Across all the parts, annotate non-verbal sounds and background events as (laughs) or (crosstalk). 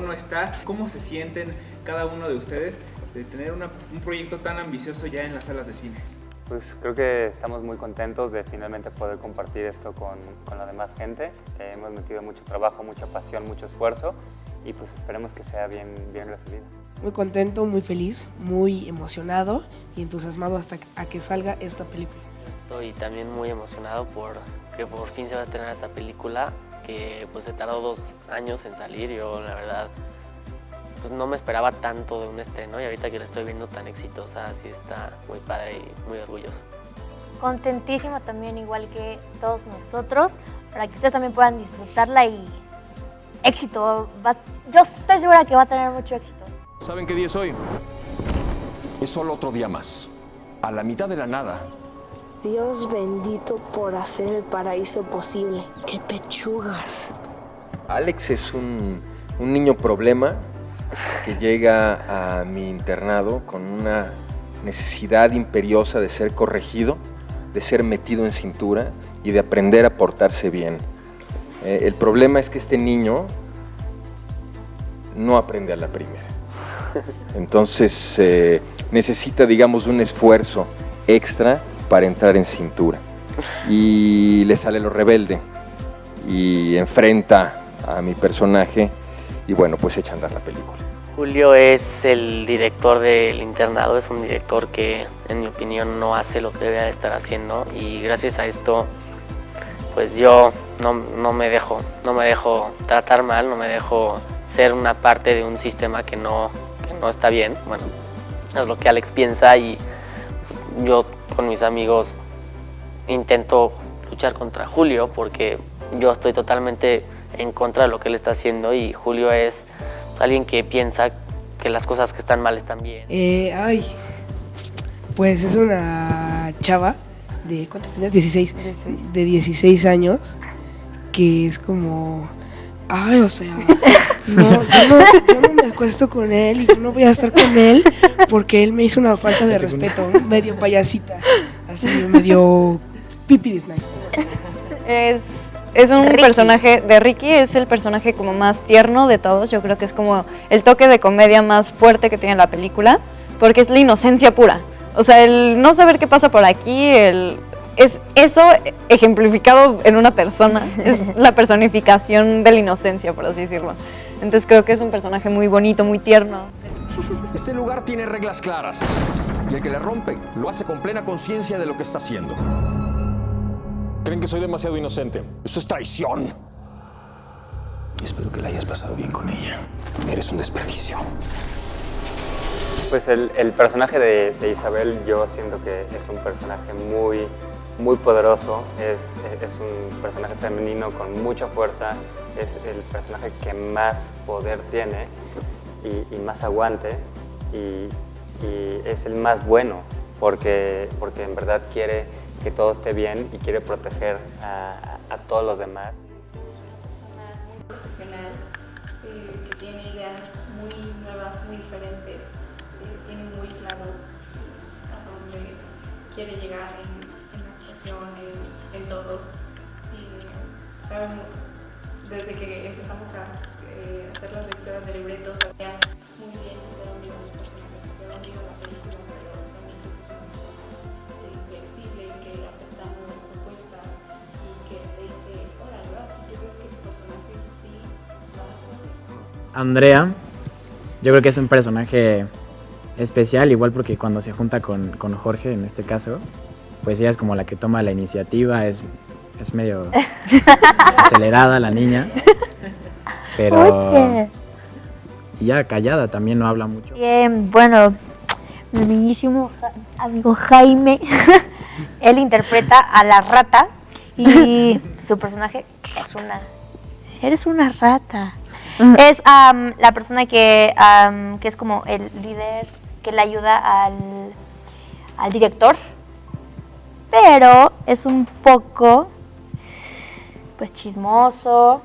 no está. ¿Cómo se sienten cada uno de ustedes de tener una- un proyecto tan ambicioso ya en las salas de cine? Pues creo que estamos muy contentos de finalmente poder compartir esto con, con la demás gente. Eh, hemos metido mucho trabajo, mucha pasión, mucho esfuerzo y pues esperemos que sea bien, bien recibido. Muy contento, muy feliz, muy emocionado y entusiasmado hasta a que salga esta película. Estoy también muy emocionado por que por fin se va a estrenar esta película que pues se tardó dos años en salir. Yo la verdad pues no me esperaba tanto de un estreno y ahorita que la estoy viendo tan exitosa sí está muy padre y muy orgulloso. Contentísima también igual que todos nosotros para que ustedes también puedan disfrutarla y éxito. Va- yo estoy segura que va a tener mucho éxito. ¿Saben qué día es hoy? Es solo otro día más. A la mitad de la nada. Dios bendito por hacer el paraíso posible. ¡Qué pechugas! Alex es un, un niño problema que llega a mi internado con una necesidad imperiosa de ser corregido, de ser metido en cintura y de aprender a portarse bien. Eh, el problema es que este niño no aprende a la primera. (laughs) Entonces eh, necesita, digamos, un esfuerzo extra para entrar en cintura. Y le sale lo rebelde y enfrenta a mi personaje y bueno, pues echa a andar la película. Julio es el director del internado, es un director que en mi opinión no hace lo que debería de estar haciendo y gracias a esto pues yo no, no me dejo, no me dejo tratar mal, no me dejo ser una parte de un sistema que no, que no está bien. Bueno, es lo que Alex piensa y yo con mis amigos intento luchar contra Julio porque yo estoy totalmente en contra de lo que él está haciendo y Julio es alguien que piensa que las cosas que están mal están bien. Eh, ay, pues es una chava de, ¿cuántos tenías? 16. De 16 años, que es como, ay, o sea, (laughs) no, yo, no, yo no me acuesto con él y yo no voy a estar con él porque él me hizo una falta de respeto, medio payasita, así medio pipi Disney. Es, es un Ricky. personaje de Ricky, es el personaje como más tierno de todos. Yo creo que es como el toque de comedia más fuerte que tiene la película, porque es la inocencia pura. O sea, el no saber qué pasa por aquí, el, es eso ejemplificado en una persona. Es la personificación de la inocencia, por así decirlo. Entonces creo que es un personaje muy bonito, muy tierno. Este lugar tiene reglas claras. Y el que le rompe lo hace con plena conciencia de lo que está haciendo. Creen que soy demasiado inocente. Eso es traición. Espero que la hayas pasado bien con ella. Eres un desperdicio. Pues el, el personaje de, de Isabel yo siento que es un personaje muy, muy poderoso, es, es un personaje femenino con mucha fuerza, es el personaje que más poder tiene y, y más aguante y, y es el más bueno porque, porque en verdad quiere que todo esté bien y quiere proteger a, a- todos los demás. profesional eh, que tiene ideas muy nuevas, muy diferentes, eh, tiene muy claro eh, a dónde quiere llegar en, en en, todo. Y sabe mu- desde que empezamos a eh, hacer las lecturas de libretos, sabía muy bien hacia dónde iban los personajes, hacia dónde iba la película, pero también que es una persona eh, flexible, que aceptamos propuestas y que te dice, va, si tú ves que tu personaje es así, lo haces así. Andrea, yo creo que es un personaje especial, igual porque cuando se junta con, con Jorge, en este caso, pues ella es como la que toma la iniciativa, es, es medio (laughs) acelerada la niña, pero Oye. y ya callada, también no habla mucho. Bien, bueno, mi bellísimo amigo Jaime, (laughs) él interpreta a la rata y su personaje es una... Si eres una rata. Es am, la persona que, am, que es como el líder que le ayuda al, al director, pero es un poco pues chismoso,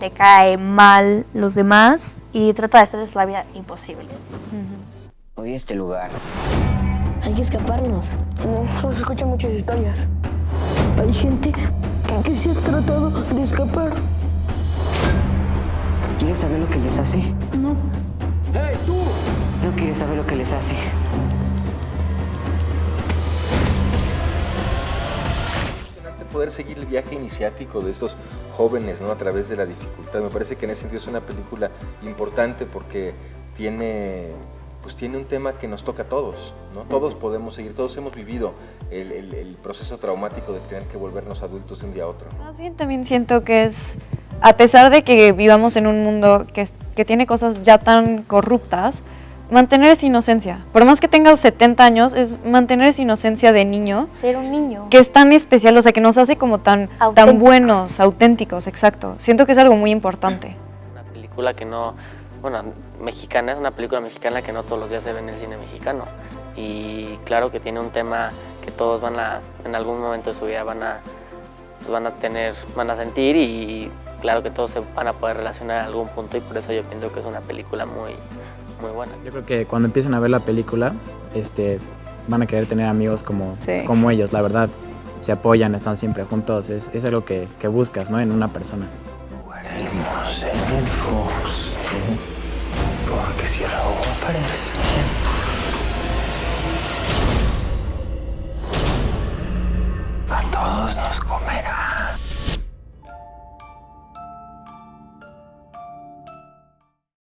le cae mal los demás y trata de hacerles la vida imposible. Odio este lugar. Hay que escaparnos. No, se escuchan muchas historias. Hay gente que, que se ha tratado de escapar. ¿Quieres saber lo que les hace? No. ¡Hey, tú! No quieres saber lo que les hace. Poder seguir el viaje iniciático de estos jóvenes ¿no? a través de la dificultad. Me parece que en ese sentido es una película importante porque tiene, pues tiene un tema que nos toca a todos. ¿no? Todos podemos seguir, todos hemos vivido el, el- el proceso traumático de tener que volvernos adultos de un día a otro. Más bien también siento que es, a pesar de que vivamos en un mundo que, que tiene cosas ya tan corruptas, mantener esa inocencia. Por más que tengas 70 años, es mantener esa inocencia de niño, Ser un niño. que es tan especial, o sea, que nos hace como tan, tan buenos, auténticos, exacto. Siento que es algo muy importante. película que no, bueno, mexicana, es una película mexicana que no todos los días se ve en el cine mexicano. Y claro que tiene un tema que todos van a, en algún momento de su vida van a, pues van a tener, van a sentir y claro que todos se van a poder relacionar en algún punto y por eso yo pienso que es una película muy, muy buena. Yo creo que cuando empiecen a ver la película, este, van a querer tener amigos como, Sí. como ellos, la verdad. Se apoyan, están siempre juntos, es, es algo que, que buscas, ¿no? En una persona. Haremos en el Fox. Porque si el agua aparece,